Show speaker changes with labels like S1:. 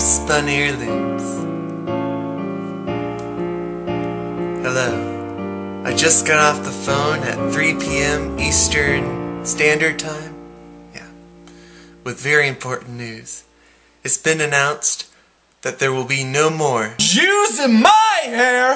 S1: homespun heirlooms. Hello. I just got off the phone at 3 p.m. Eastern Standard Time. Yeah. With very important news. It's been announced that there will be no more
S2: Jews in my hair!